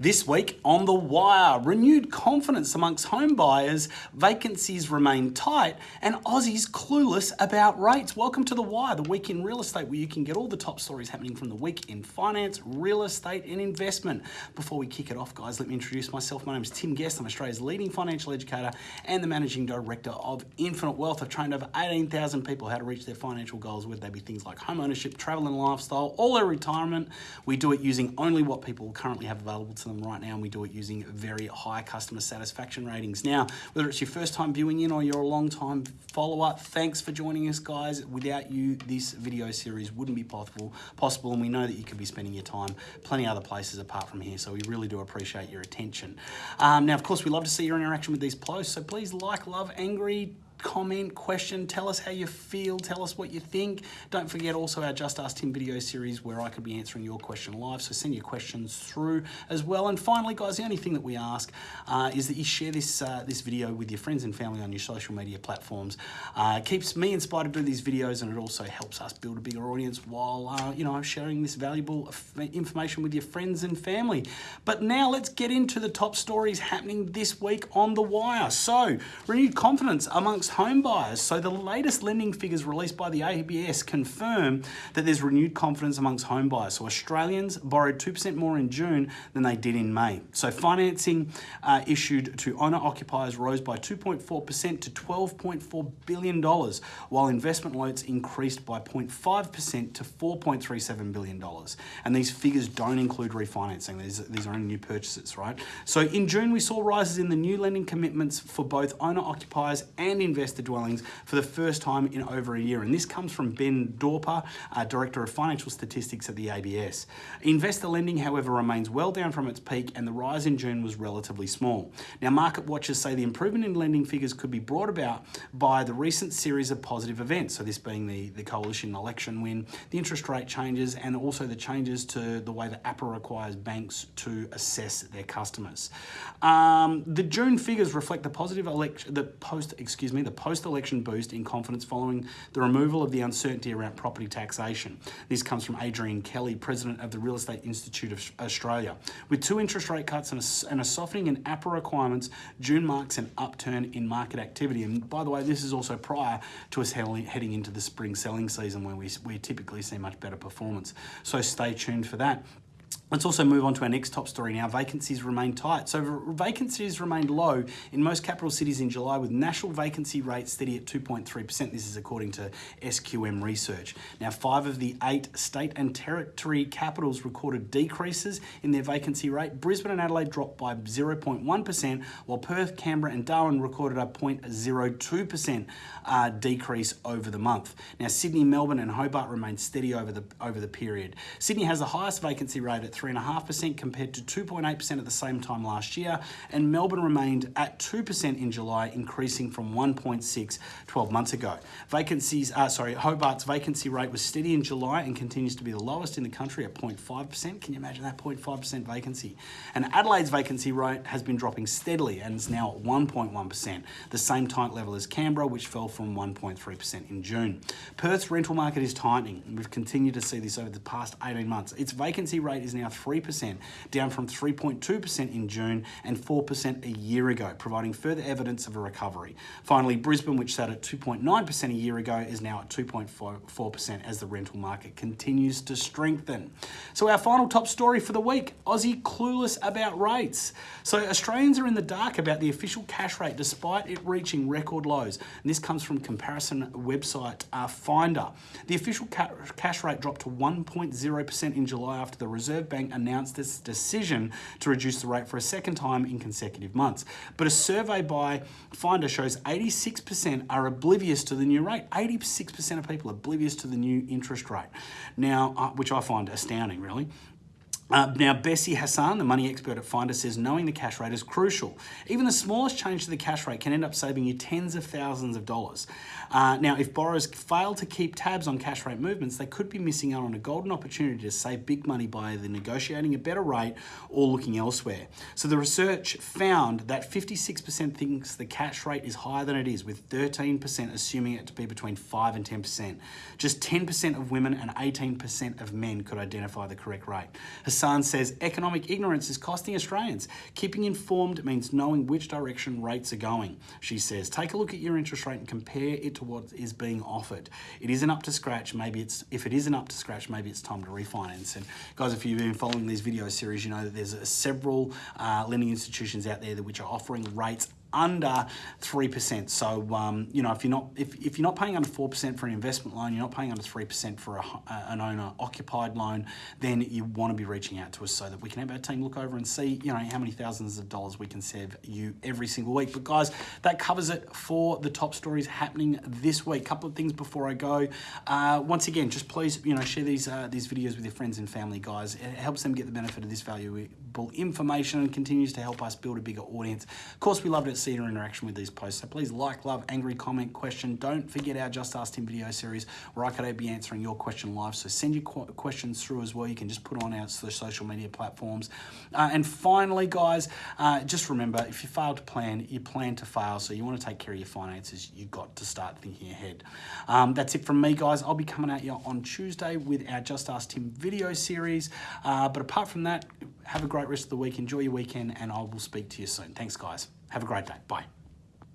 This week on The Wire, renewed confidence amongst home buyers, vacancies remain tight, and Aussies clueless about rates. Welcome to The Wire, the week in real estate, where you can get all the top stories happening from the week in finance, real estate, and investment. Before we kick it off, guys, let me introduce myself. My name is Tim Guest. I'm Australia's leading financial educator and the managing director of Infinite Wealth. I've trained over 18,000 people how to reach their financial goals, whether they be things like home ownership, travel and lifestyle, all their retirement. We do it using only what people currently have available to them right now, and we do it using very high customer satisfaction ratings. Now, whether it's your first time viewing in or you're a long time follower, thanks for joining us, guys. Without you, this video series wouldn't be possible, possible, and we know that you could be spending your time plenty other places apart from here, so we really do appreciate your attention. Um, now, of course, we love to see your interaction with these posts, so please like, love, angry, comment, question, tell us how you feel, tell us what you think. Don't forget also our Just Ask Tim video series where I could be answering your question live, so send your questions through as well. And finally, guys, the only thing that we ask uh, is that you share this, uh, this video with your friends and family on your social media platforms. Uh, keeps me inspired to do these videos and it also helps us build a bigger audience while, uh, you know, sharing this valuable information with your friends and family. But now let's get into the top stories happening this week on The Wire. So, renewed confidence amongst home buyers. So the latest lending figures released by the ABS confirm that there's renewed confidence amongst home buyers. So Australians borrowed 2% more in June than they did in May. So financing uh, issued to owner occupiers rose by 2.4% to $12.4 billion, while investment loans increased by 0.5% to $4.37 billion. And these figures don't include refinancing. These, these are only new purchases, right? So in June, we saw rises in the new lending commitments for both owner occupiers and investors investor dwellings for the first time in over a year. And this comes from Ben Dorber, uh, Director of Financial Statistics at the ABS. Investor lending, however, remains well down from its peak and the rise in June was relatively small. Now, market watchers say the improvement in lending figures could be brought about by the recent series of positive events. So this being the, the coalition election win, the interest rate changes, and also the changes to the way that APRA requires banks to assess their customers. Um, the June figures reflect the positive election, the post, excuse me, the post-election boost in confidence following the removal of the uncertainty around property taxation. This comes from Adrian Kelly, President of the Real Estate Institute of Australia. With two interest rate cuts and a, and a softening in APRA requirements, June marks an upturn in market activity. And by the way, this is also prior to us heading into the spring selling season where we, we typically see much better performance. So stay tuned for that. Let's also move on to our next top story now. Vacancies remain tight. So vacancies remained low in most capital cities in July with national vacancy rate steady at 2.3%. This is according to SQM research. Now, five of the eight state and territory capitals recorded decreases in their vacancy rate. Brisbane and Adelaide dropped by 0.1%, while Perth, Canberra and Darwin recorded a 0.02% uh, decrease over the month. Now, Sydney, Melbourne and Hobart remained steady over the, over the period. Sydney has the highest vacancy rate at 3.5% compared to 2.8% at the same time last year, and Melbourne remained at 2% in July, increasing from 1.6 12 months ago. Vacancies, uh, sorry, Hobart's vacancy rate was steady in July and continues to be the lowest in the country at 0.5%. Can you imagine that 0.5% vacancy? And Adelaide's vacancy rate has been dropping steadily and is now at 1.1%, the same tight level as Canberra, which fell from 1.3% in June. Perth's rental market is tightening. And we've continued to see this over the past 18 months. Its vacancy rate is now 3%, down from 3.2% in June and 4% a year ago, providing further evidence of a recovery. Finally, Brisbane, which sat at 2.9% a year ago, is now at 2.4% as the rental market continues to strengthen. So our final top story for the week, Aussie clueless about rates. So Australians are in the dark about the official cash rate despite it reaching record lows. And this comes from comparison website uh, Finder. The official ca cash rate dropped to 1.0% in July after the Reserve Bank announced its decision to reduce the rate for a second time in consecutive months. But a survey by Finder shows 86% are oblivious to the new rate. 86% of people are oblivious to the new interest rate. Now, uh, which I find astounding, really. Uh, now, Bessie Hassan, the money expert at Finder, says knowing the cash rate is crucial. Even the smallest change to the cash rate can end up saving you tens of thousands of dollars. Uh, now, if borrowers fail to keep tabs on cash rate movements, they could be missing out on a golden opportunity to save big money by either negotiating a better rate or looking elsewhere. So the research found that 56% thinks the cash rate is higher than it is, with 13% assuming it to be between 5 and 10%. Just 10% of women and 18% of men could identify the correct rate. Sun says economic ignorance is costing Australians. Keeping informed means knowing which direction rates are going. She says, take a look at your interest rate and compare it to what is being offered. It isn't up to scratch. Maybe it's if it isn't up to scratch, maybe it's time to refinance. And guys, if you've been following these video series, you know that there's several uh, lending institutions out there that which are offering rates under 3%. So, um, you know, if you're not if, if you're not paying under 4% for an investment loan, you're not paying under 3% for a, an owner occupied loan, then you want to be reaching out to us so that we can have our team look over and see, you know, how many thousands of dollars we can save you every single week. But guys, that covers it for the top stories happening this week. Couple of things before I go. Uh, once again, just please, you know, share these uh, these videos with your friends and family, guys. It helps them get the benefit of this valuable information and continues to help us build a bigger audience. Of course, we love it see your interaction with these posts. So please like, love, angry, comment, question. Don't forget our Just Ask Tim video series where I could be answering your question live. So send your questions through as well. You can just put on our social media platforms. Uh, and finally, guys, uh, just remember, if you fail to plan, you plan to fail. So you want to take care of your finances, you've got to start thinking ahead. Um, that's it from me, guys. I'll be coming at you on Tuesday with our Just Ask Tim video series. Uh, but apart from that, have a great rest of the week. Enjoy your weekend, and I will speak to you soon. Thanks, guys. Have a great day. Bye.